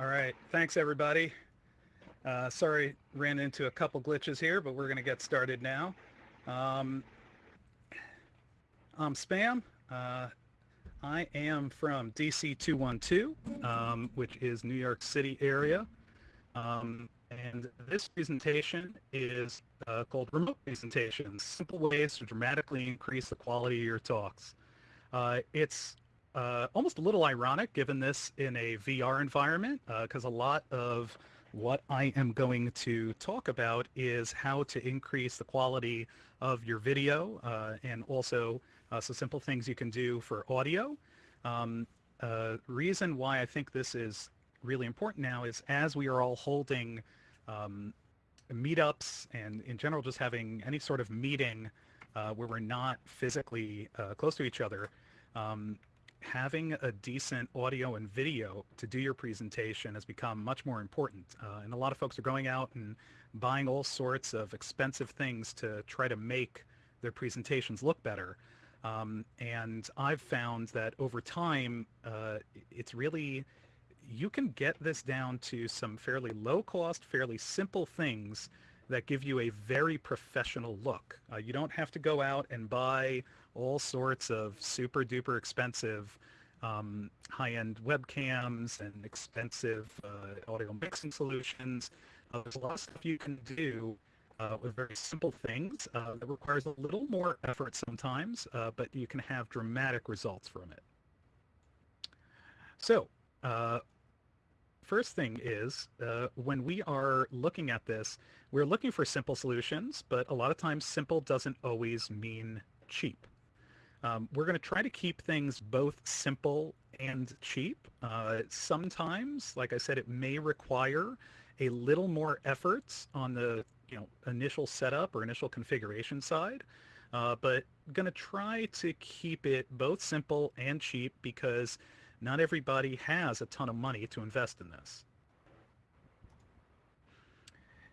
All right, thanks everybody. Uh, sorry, ran into a couple glitches here, but we're going to get started now. Um, I'm Spam. Uh, I am from DC 212, um, which is New York City area. Um, and this presentation is uh, called Remote Presentations, Simple Ways to Dramatically Increase the Quality of Your Talks. Uh, it's uh, almost a little ironic given this in a VR environment because uh, a lot of what I am going to talk about is how to increase the quality of your video uh, and also uh, some simple things you can do for audio. Um, uh, reason why I think this is really important now is as we are all holding um, meetups and in general just having any sort of meeting uh, where we're not physically close to each other, um, having a decent audio and video to do your presentation has become much more important. Uh, and a lot of folks are going out and buying all sorts of expensive things to try to make their presentations look better. Um, and I've found that over time, uh, it's really, you can get this down to some fairly low cost, fairly simple things that give you a very professional look. Uh, you don't have to go out and buy all sorts of super duper expensive um, high-end webcams and expensive uh, audio mixing solutions. Uh, there's a lot of stuff you can do uh, with very simple things uh, that requires a little more effort sometimes, uh, but you can have dramatic results from it. So, uh, first thing is when we are looking at this, we're looking for simple solutions, but a lot of times simple doesn't always mean cheap. Um, we're going to try to keep things both simple and cheap. Uh, sometimes, like I said, it may require a little more efforts on the you know initial setup or initial configuration side, uh, but going to try to keep it both simple and cheap because not everybody has a ton of money to invest in this.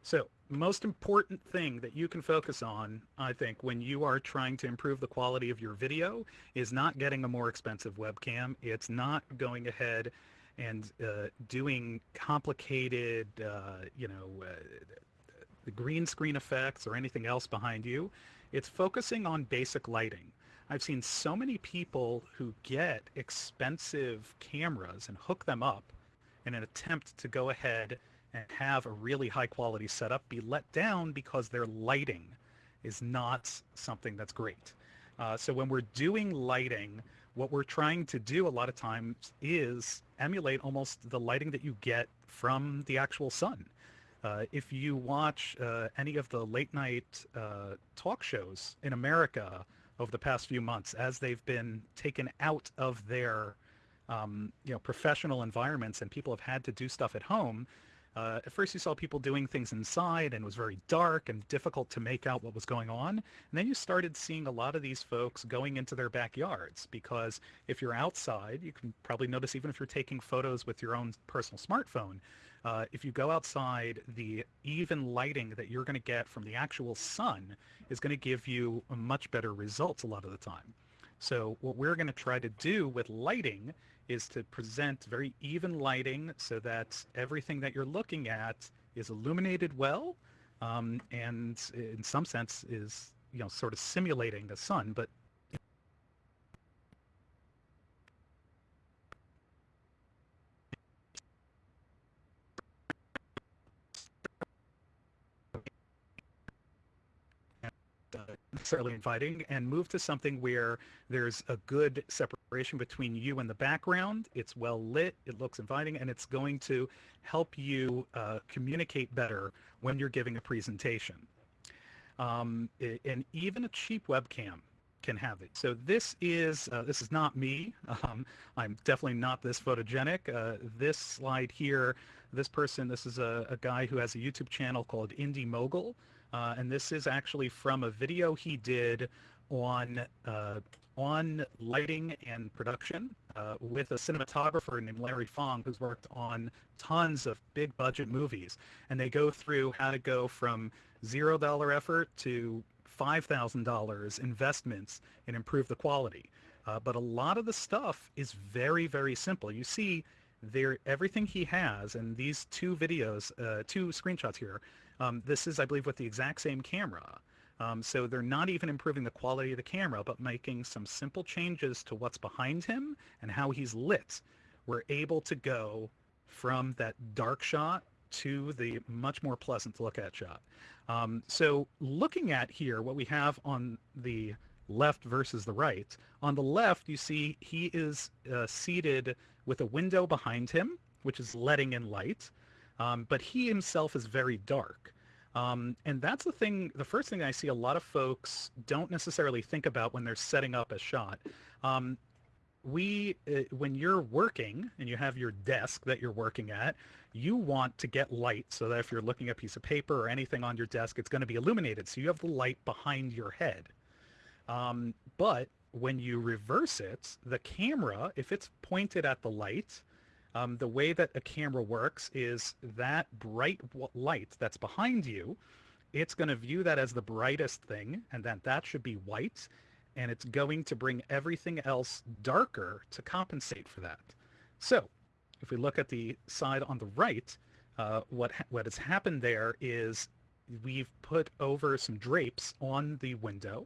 So most important thing that you can focus on, I think, when you are trying to improve the quality of your video is not getting a more expensive webcam. It's not going ahead and uh, doing complicated, uh, you know, uh, the green screen effects or anything else behind you. It's focusing on basic lighting. I've seen so many people who get expensive cameras and hook them up in an attempt to go ahead and have a really high quality setup be let down because their lighting is not something that's great. Uh, so when we're doing lighting, what we're trying to do a lot of times is emulate almost the lighting that you get from the actual sun. Uh, if you watch uh, any of the late night uh, talk shows in America over the past few months, as they've been taken out of their um, you know professional environments and people have had to do stuff at home, uh, at first you saw people doing things inside and it was very dark and difficult to make out what was going on. And then you started seeing a lot of these folks going into their backyards because if you're outside, you can probably notice even if you're taking photos with your own personal smartphone, uh, if you go outside, the even lighting that you're going to get from the actual sun is going to give you much better results a lot of the time. So what we're going to try to do with lighting is to present very even lighting so that everything that you're looking at is illuminated well um, and in some sense is you know sort of simulating the sun but necessarily inviting and move to something where there's a good separation between you and the background. It's well lit, it looks inviting, and it's going to help you uh, communicate better when you're giving a presentation. Um, and even a cheap webcam can have it. So this is uh, this is not me. Um, I'm definitely not this photogenic. Uh, this slide here, this person, this is a, a, guy who has a YouTube channel called Indy Mogul. Uh, and this is actually from a video he did on uh, on lighting and production uh, with a cinematographer named Larry Fong, who's worked on tons of big budget movies. And they go through how to go from zero dollar effort to $5,000 investments and improve the quality. Uh, but a lot of the stuff is very, very simple. You see there everything he has and these two videos, uh, two screenshots here, um, this is, I believe, with the exact same camera. Um, so they're not even improving the quality of the camera, but making some simple changes to what's behind him and how he's lit. We're able to go from that dark shot to the much more pleasant to look at shot. Um, so looking at here, what we have on the left versus the right, on the left you see he is uh, seated with a window behind him, which is letting in light, um, but he himself is very dark. Um, and that's the thing, the first thing I see a lot of folks don't necessarily think about when they're setting up a shot. Um, we, uh, when you're working and you have your desk that you're working at, you want to get light so that if you're looking at a piece of paper or anything on your desk, it's going to be illuminated. So you have the light behind your head. Um, but when you reverse it, the camera, if it's pointed at the light, um, the way that a camera works is that bright light that's behind you, it's going to view that as the brightest thing, and then that should be white, and it's going to bring everything else darker to compensate for that. So if we look at the side on the right, uh, what, what has happened there is we've put over some drapes on the window,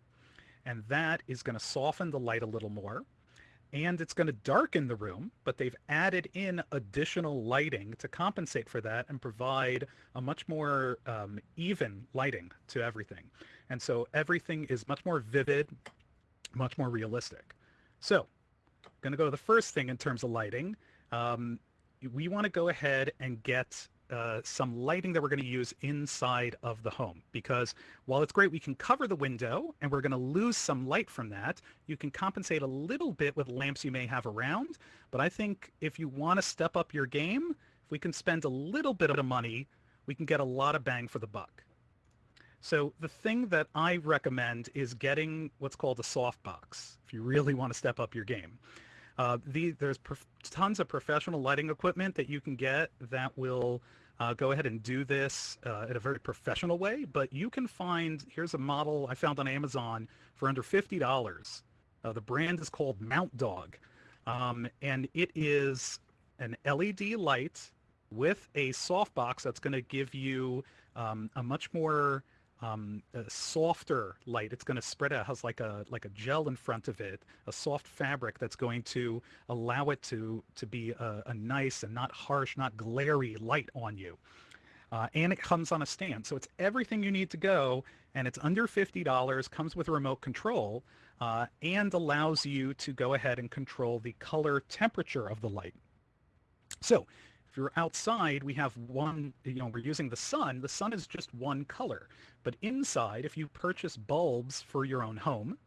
and that is going to soften the light a little more and it's going to darken the room, but they've added in additional lighting to compensate for that and provide a much more um, even lighting to everything. And so everything is much more vivid, much more realistic. So I'm going to go to the first thing in terms of lighting. Um, we want to go ahead and get uh, some lighting that we're going to use inside of the home. Because while it's great we can cover the window and we're going to lose some light from that you can compensate a little bit with lamps you may have around. But I think if you want to step up your game if we can spend a little bit of money we can get a lot of bang for the buck. So the thing that I recommend is getting what's called a softbox if you really want to step up your game. Uh, the, there's tons of professional lighting equipment that you can get that will uh, go ahead and do this uh, in a very professional way, but you can find, here's a model I found on Amazon for under $50. Uh, the brand is called MountDog, um, and it is an LED light with a softbox that's going to give you um, a much more um, a softer light. It's going to spread out, has like a like a gel in front of it, a soft fabric that's going to allow it to to be a, a nice and not harsh, not glary light on you. Uh, and it comes on a stand, so it's everything you need to go, and it's under fifty dollars. Comes with a remote control, uh, and allows you to go ahead and control the color temperature of the light. So if you're outside, we have one, you know, we're using the sun. The sun is just one color. But inside, if you purchase bulbs for your own home,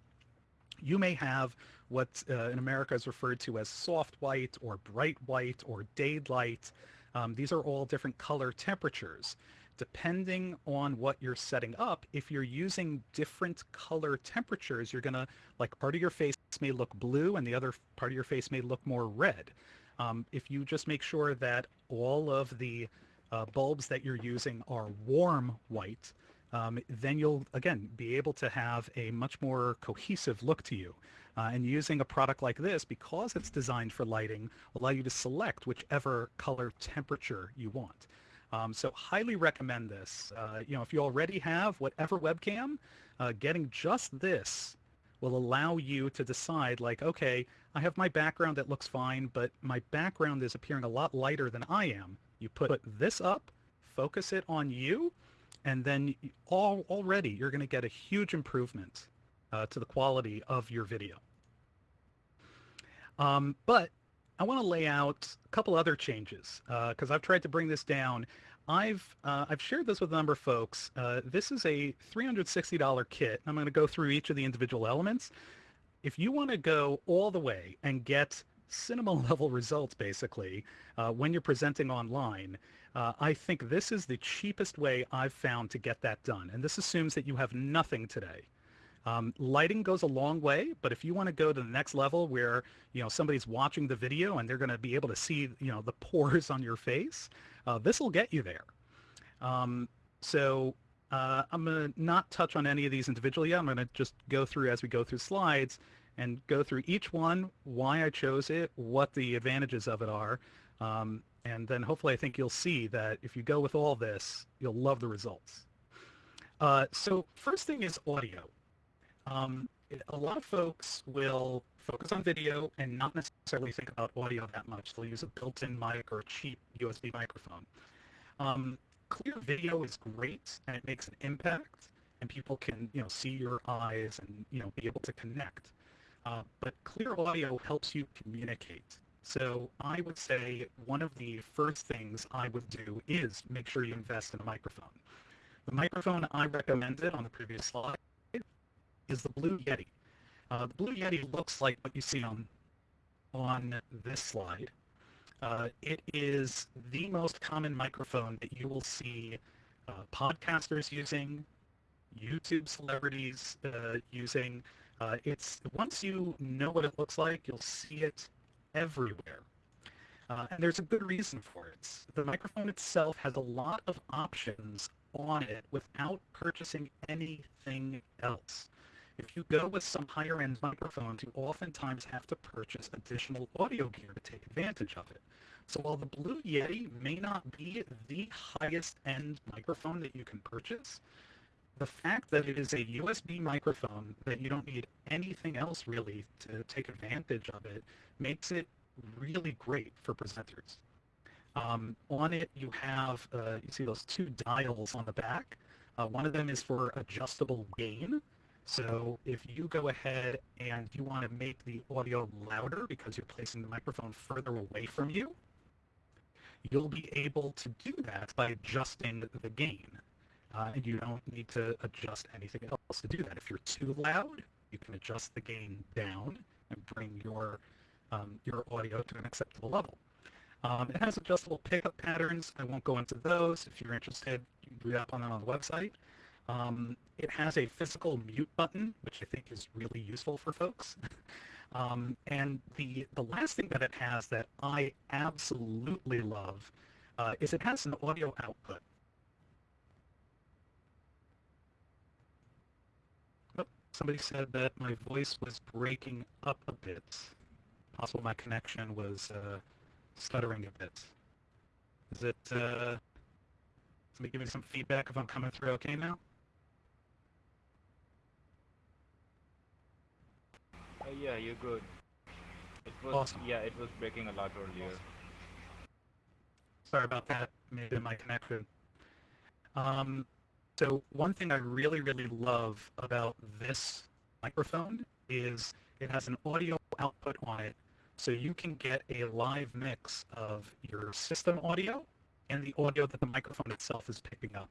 you may have what uh, in America is referred to as soft white or bright white or daylight. Um, these are all different color temperatures. Depending on what you're setting up, if you're using different color temperatures, you're going to, like part of your face may look blue and the other part of your face may look more red. Um, if you just make sure that all of the uh, bulbs that you're using are warm white, um, then you'll, again, be able to have a much more cohesive look to you. Uh, and using a product like this, because it's designed for lighting, allow you to select whichever color temperature you want. Um, so highly recommend this. Uh, you know, if you already have whatever webcam, uh, getting just this will allow you to decide like, okay, I have my background that looks fine, but my background is appearing a lot lighter than I am. You put this up, focus it on you, and then all, already you're going to get a huge improvement uh, to the quality of your video. Um, but I want to lay out a couple other changes because uh, I've tried to bring this down. I've uh, I've shared this with a number of folks. Uh, this is a $360 kit. I'm going to go through each of the individual elements. If you want to go all the way and get cinema level results, basically, uh, when you're presenting online, uh, I think this is the cheapest way I've found to get that done. And this assumes that you have nothing today. Um, lighting goes a long way, but if you want to go to the next level where, you know, somebody's watching the video and they're going to be able to see, you know, the pores on your face, uh, this will get you there. Um, so uh, I'm going to not touch on any of these individually yet. I'm going to just go through as we go through slides and go through each one, why I chose it, what the advantages of it are. Um, and then hopefully I think you'll see that if you go with all this, you'll love the results. Uh, so first thing is audio. Um, a lot of folks will focus on video and not necessarily think about audio that much. They'll use a built-in mic or a cheap USB microphone. Um, clear video is great and it makes an impact and people can you know see your eyes and you know be able to connect. Uh, but clear audio helps you communicate. So I would say one of the first things I would do is make sure you invest in a microphone. The microphone I recommended on the previous slide is the Blue Yeti. Uh, the Blue Yeti looks like what you see on, on this slide. Uh, it is the most common microphone that you will see uh, podcasters using, YouTube celebrities uh, using. Uh, it's once you know what it looks like, you'll see it everywhere. Uh, and there's a good reason for it. The microphone itself has a lot of options on it without purchasing anything else. If you go with some higher end microphones, you oftentimes have to purchase additional audio gear to take advantage of it. So while the Blue Yeti may not be the highest end microphone that you can purchase, the fact that it is a USB microphone that you don't need anything else really to take advantage of it makes it really great for presenters. Um, on it you have, uh, you see those two dials on the back. Uh, one of them is for adjustable gain. So if you go ahead and you want to make the audio louder because you're placing the microphone further away from you, you'll be able to do that by adjusting the gain uh, and you don't need to adjust anything else to do that. If you're too loud, you can adjust the gain down and bring your um, your audio to an acceptable level. Um, it has adjustable pickup patterns. I won't go into those. If you're interested, you can read up on them on the website. Um, it has a physical mute button, which I think is really useful for folks. um, and the, the last thing that it has that I absolutely love uh, is it has an audio output. Somebody said that my voice was breaking up a bit. Possible my connection was uh, stuttering a bit. Is it, uh, somebody give me some feedback if I'm coming through okay now? Uh, yeah, you're good. It was, awesome. Yeah, it was breaking a lot earlier. Sorry about that. Maybe my connection. Um, so one thing I really, really love about this microphone is it has an audio output on it, so you can get a live mix of your system audio and the audio that the microphone itself is picking up,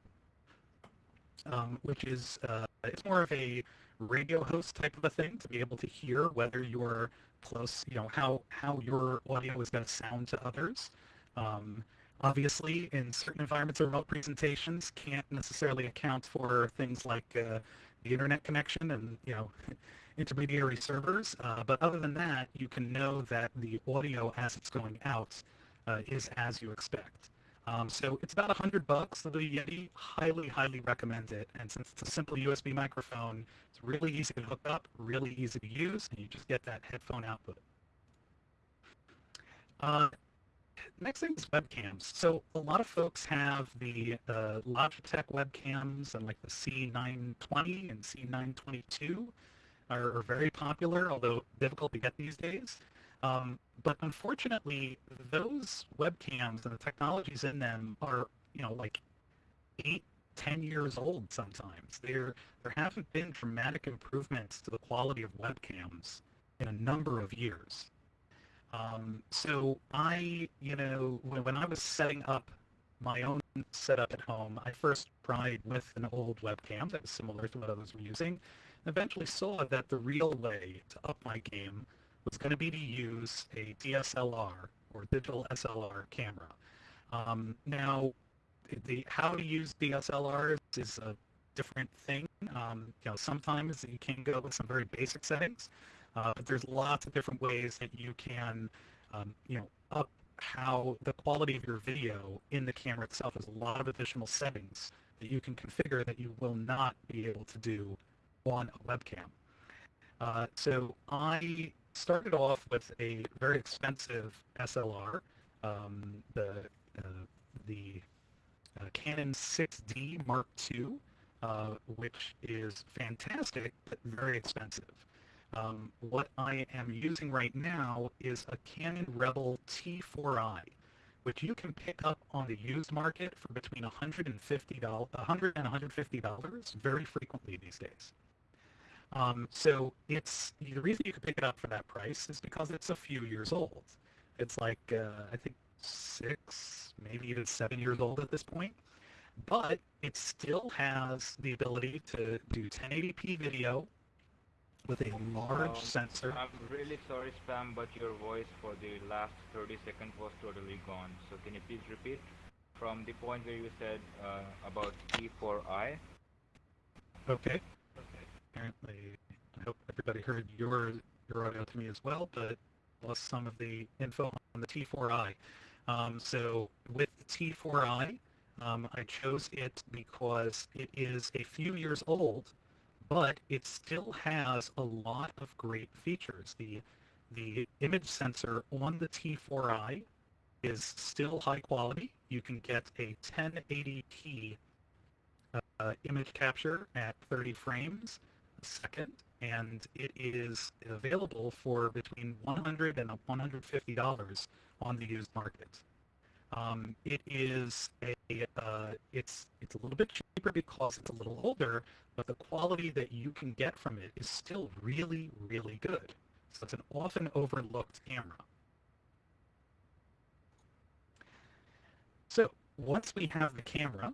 um, which is uh, it's more of a radio host type of a thing to be able to hear whether you're close, you know, how how your audio is going to sound to others. Um, obviously in certain environments remote presentations can't necessarily account for things like uh, the internet connection and you know intermediary servers uh, but other than that you can know that the audio as it's going out uh, is as you expect um, so it's about a hundred bucks the Yeti highly highly recommend it and since it's a simple USB microphone it's really easy to hook up really easy to use and you just get that headphone output uh, next thing is webcams. So a lot of folks have the uh, Logitech webcams and like the C920 and C922 are, are, very popular, although difficult to get these days. Um, but unfortunately, those webcams and the technologies in them are, you know, like eight, ten years old sometimes. There, there haven't been dramatic improvements to the quality of webcams in a number of years. Um, so I, you know, when, when I was setting up my own setup at home, I first tried with an old webcam that was similar to what others were using, and eventually saw that the real way to up my game was going to be to use a DSLR or digital SLR camera. Um, now, the how to use DSLRs is a different thing. Um, you know, sometimes you can go with some very basic settings, uh, but there's lots of different ways that you can, um, you know, up how the quality of your video in the camera itself. There's a lot of additional settings that you can configure that you will not be able to do on a webcam. Uh, so I started off with a very expensive SLR. um, the uh, the uh, Canon 6D Mark II, uh, which is fantastic but very expensive. Um, what I am using right now is a Canon Rebel T4i, which you can pick up on the used market for between $150, 100 and $150 very frequently these days. Um, so it's the reason you can pick it up for that price is because it's a few years old. It's like uh, I think six, maybe even seven years old at this point, but it still has the ability to do 1080p video with a large Um, sensor. I'm really sorry, Spam, but your voice for the last 30 seconds was totally gone. So can you please repeat from the point where you said uh, about T4i? Okay. Apparently, I hope everybody heard your your audio to me as well, but lost some of the info on the T4i. Um, so with the T4i, um, I chose it because it is a few years old, but it still has a lot of great features. The the image sensor on the T4i is still high quality. You can get a 1080p uh, image capture at 30 frames second, and it is available for between 100 and 150 dollars on the used market. Um, it is a uh, it's it's a little bit cheaper because it's a little older, but the quality that you can get from it is still really really good. So it's an often overlooked camera. So once we have the camera,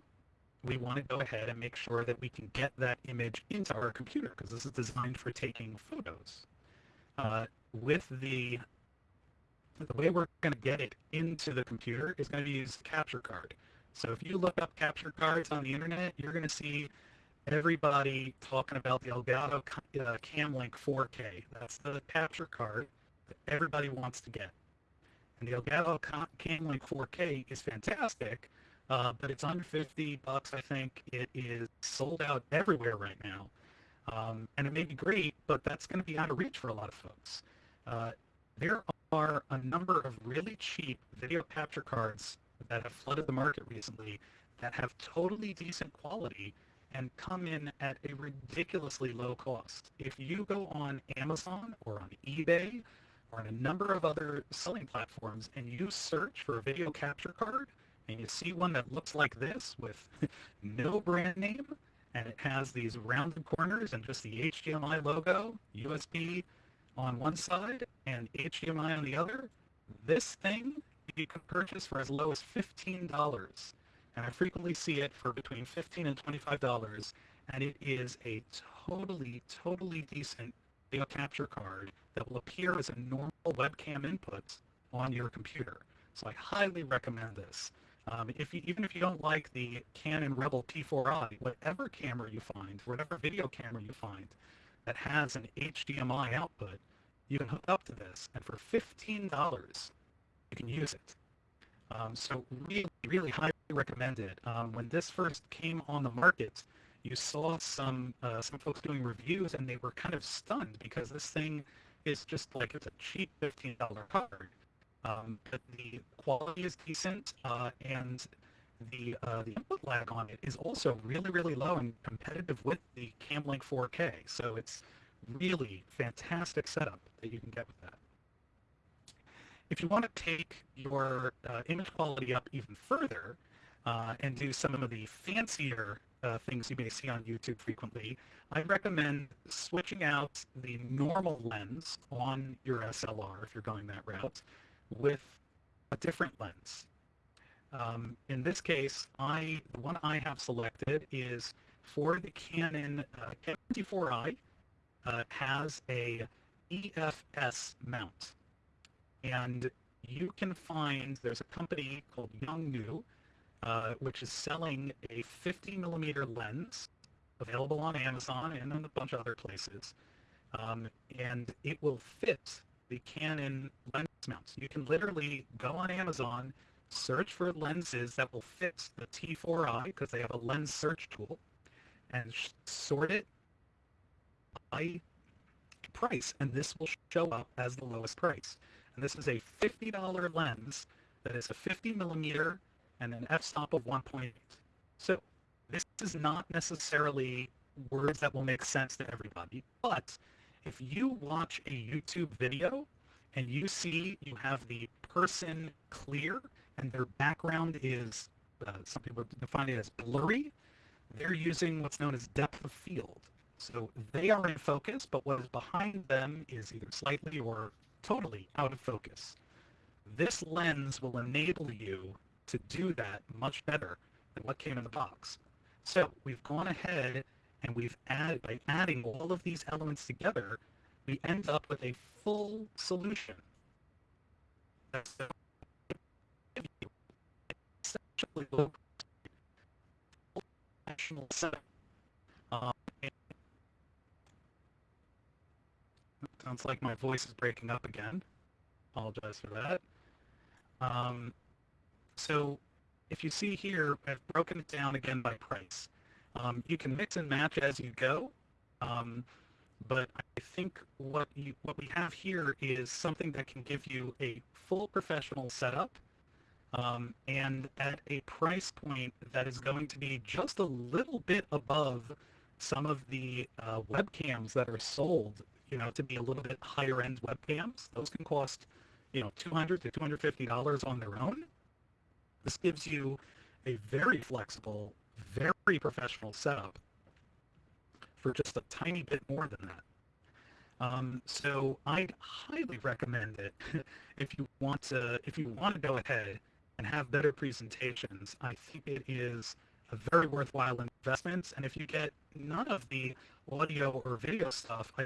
we want to go ahead and make sure that we can get that image into our computer because this is designed for taking photos. Uh, with the the way we're going to get it into the computer is going to be use capture card. So if you look up capture cards on the internet, you're going to see everybody talking about the Elgato uh, Cam Link 4K. That's the capture card that everybody wants to get. And the Elgato Cam Link 4K is fantastic, uh, but it's under 50 bucks, I think. It is sold out everywhere right now. Um, and it may be great, but that's going to be out of reach for a lot of folks. Uh, there are a number of really cheap video capture cards that have flooded the market recently that have totally decent quality and come in at a ridiculously low cost. If you go on Amazon or on eBay or on a number of other selling platforms and you search for a video capture card and you see one that looks like this with no brand name and it has these rounded corners and just the HDMI logo, USB on one side and HDMI on the other, this thing you can purchase for as low as $15. And I frequently see it for between 15 and $25. And it is a totally, totally decent video capture card that will appear as a normal webcam input on your computer. So I highly recommend this. Um, if you, even if you don't like the Canon Rebel T4i, whatever camera you find, whatever video camera you find that has an HDMI output, you can hook up to this, and for $15, you can use it. Um, so really, really highly recommended. Um, when this first came on the market, you saw some uh, some folks doing reviews, and they were kind of stunned because this thing is just like it's a cheap $15 card. Um, but the quality is decent, uh, and the uh, the input lag on it is also really, really low and competitive with the Cam Link 4K. So it's really fantastic setup that you can get with that. If you want to take your uh, image quality up even further uh, and do some of the fancier uh, things you may see on YouTube frequently, I recommend switching out the normal lens on your SLR if you're going that route with a different lens. Um, in this case, I the one I have selected is for the Canon uh, Canon T4i uh, has a EF-S mount. And you can find, there's a company called Yongnuo, uh, which is selling a 50 millimeter lens available on Amazon and in a bunch of other places. Um, and it will fit the Canon lens mounts. You can literally go on Amazon, search for lenses that will fit the T4i because they have a lens search tool, and sort it by price, and this will show up as the lowest price. And this is a $50 lens that is a 50 millimeter and an f-stop of 1.8. So this is not necessarily words that will make sense to everybody, but if you watch a YouTube video and you see you have the person clear and their background is, uh, some people define it as blurry, they're using what's known as depth of field. So they are in focus, but what is behind them is either slightly or totally out of focus. This lens will enable you to do that much better than what came in the box. So we've gone ahead and we've added, by adding all of these elements together, we end up with a full solution. Essentially national sounds like my voice is breaking up again. Apologize for that. Um, so if you see here, I've broken it down again by price. Um, you can mix and match as you go, um, but I think what you what we have here is something that can give you a full professional setup um, and at a price point that is going to be just a little bit above some of the uh, webcams that are sold, you know, to be a little bit higher end webcams. Those can cost, you know, 200 to $250 on their own. This gives you a very flexible, very professional setup for just a tiny bit more than that. Um, so I'd highly recommend it if you want to if you want to go ahead and have better presentations. I think it is a very worthwhile investment. And if you get none of the audio or video stuff, I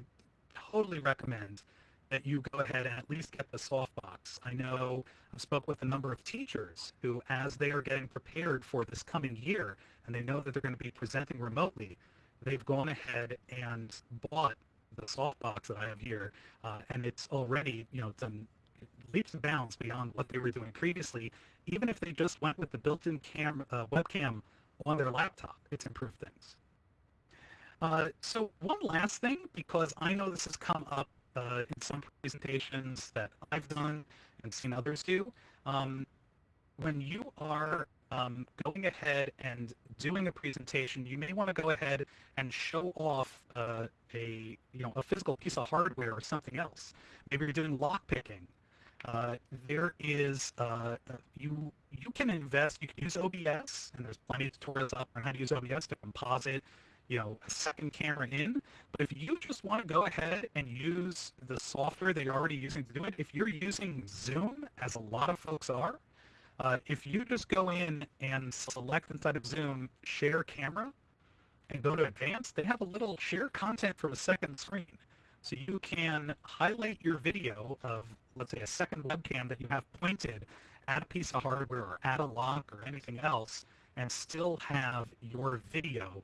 totally recommend that you go ahead and at least get the softbox. I know I've spoke with a number of teachers who, as they are getting prepared for this coming year, and they know that they're going to be presenting remotely, they've gone ahead and bought the softbox that I have here, uh, and it's already, you know, done leaps and bounds beyond what they were doing previously. Even if they just went with the built-in cam uh, webcam on their laptop, it's improved things. Uh, so one last thing, because I know this has come up uh, in some presentations that I've done and seen others do. Um, when you are um, going ahead and doing a presentation, you may want to go ahead and show off uh, a you know a physical piece of hardware or something else. Maybe you're doing lock picking. Uh, there is uh, you you can invest. You can use OBS, and there's plenty of tutorials out on how to use OBS to composite you know, a second camera in. But if you just want to go ahead and use the software that you're already using to do it, if you're using Zoom, as a lot of folks are, uh, if you just go in and select inside of Zoom, share camera, and go to advanced, they have a little share content from a second screen. So you can highlight your video of, let's say, a second webcam that you have pointed at a piece of hardware or at a lock or anything else, and still have your video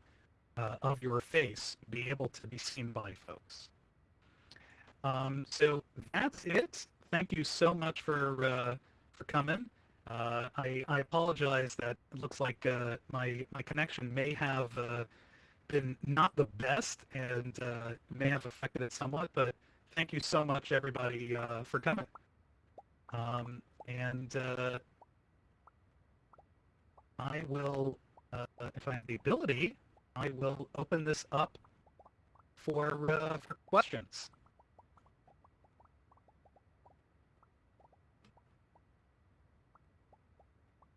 uh, of your face be able to be seen by folks. Um, so that's it. Thank you so much for uh, for coming. Uh, I, I, apologize that it looks like uh, my my connection may have uh, been not the best and uh, may have affected it somewhat, but thank you so much everybody for coming. Um, and I will, if I have the ability, I will open this up for, uh, for questions.